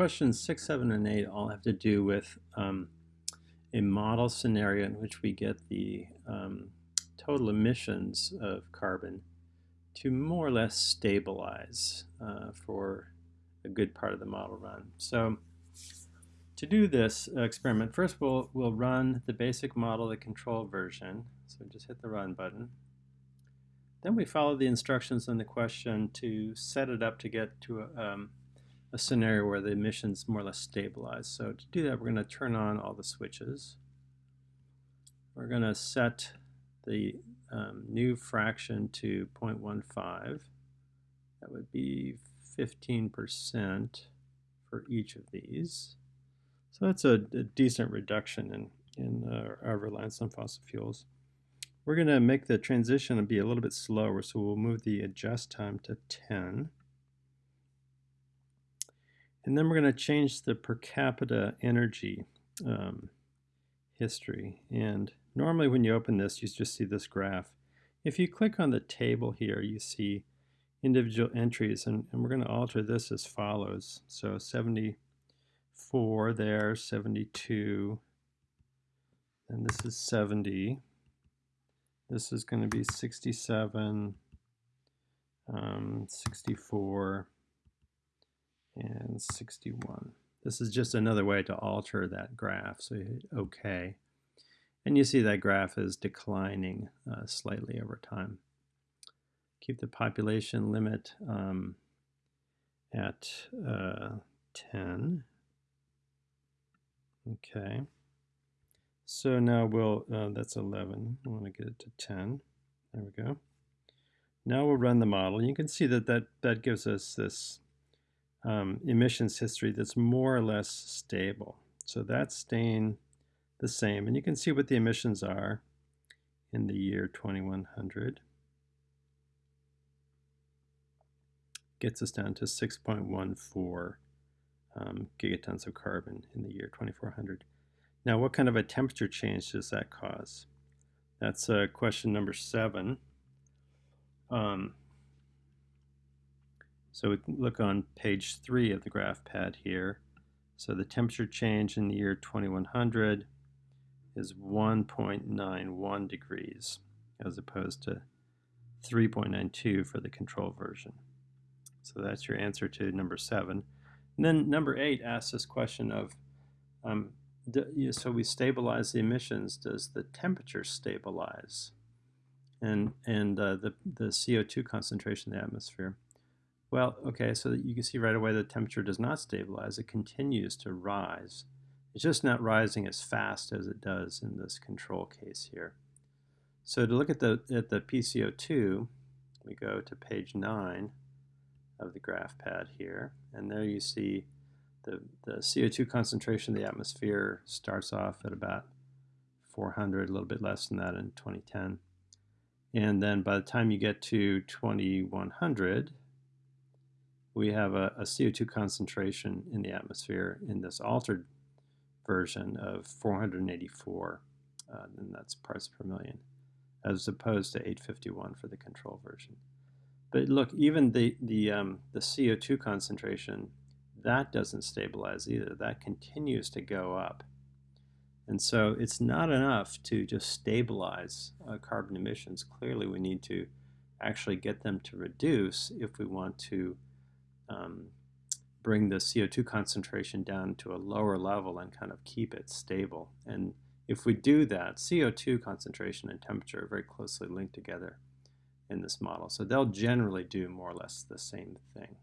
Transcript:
questions 6, 7, and 8 all have to do with um, a model scenario in which we get the um, total emissions of carbon to more or less stabilize uh, for a good part of the model run. So to do this experiment, first we'll, we'll run the basic model, the control version. So just hit the run button. Then we follow the instructions in the question to set it up to get to a, um, a scenario where the emissions more or less stabilize. So to do that, we're going to turn on all the switches. We're going to set the um, new fraction to 0.15. That would be 15% for each of these. So that's a, a decent reduction in, in uh, our reliance on fossil fuels. We're going to make the transition be a little bit slower, so we'll move the adjust time to 10. And then we're going to change the per capita energy um, history. And normally when you open this, you just see this graph. If you click on the table here, you see individual entries, and, and we're going to alter this as follows. So 74 there, 72, and this is 70. This is going to be 67, um, 64, and 61. This is just another way to alter that graph. So you hit OK. And you see that graph is declining uh, slightly over time. Keep the population limit um, at uh, 10. Okay. So now we'll, uh, that's 11. I want to get it to 10. There we go. Now we'll run the model. You can see that that, that gives us this um, emissions history that's more or less stable. So that's staying the same. And you can see what the emissions are in the year 2100. Gets us down to 6.14 um, gigatons of carbon in the year 2400. Now, what kind of a temperature change does that cause? That's uh, question number seven. Um, so we look on page three of the graph pad here. So the temperature change in the year 2100 is 1.91 degrees as opposed to 3.92 for the control version. So that's your answer to number seven. And then number eight asks this question of, um, do, so we stabilize the emissions, does the temperature stabilize? And, and uh, the, the CO2 concentration in the atmosphere. Well, okay, so you can see right away the temperature does not stabilize. It continues to rise. It's just not rising as fast as it does in this control case here. So to look at the, at the PCO2, we go to page 9 of the graph pad here, and there you see the, the CO2 concentration in the atmosphere starts off at about 400, a little bit less than that in 2010. And then by the time you get to 2100, we have a, a, CO2 concentration in the atmosphere in this altered version of 484, uh, and that's parts per million, as opposed to 851 for the control version. But look, even the, the, um, the CO2 concentration, that doesn't stabilize either. That continues to go up. And so it's not enough to just stabilize uh, carbon emissions. Clearly, we need to actually get them to reduce if we want to um, bring the CO2 concentration down to a lower level and kind of keep it stable. And if we do that, CO2 concentration and temperature are very closely linked together in this model. So they'll generally do more or less the same thing.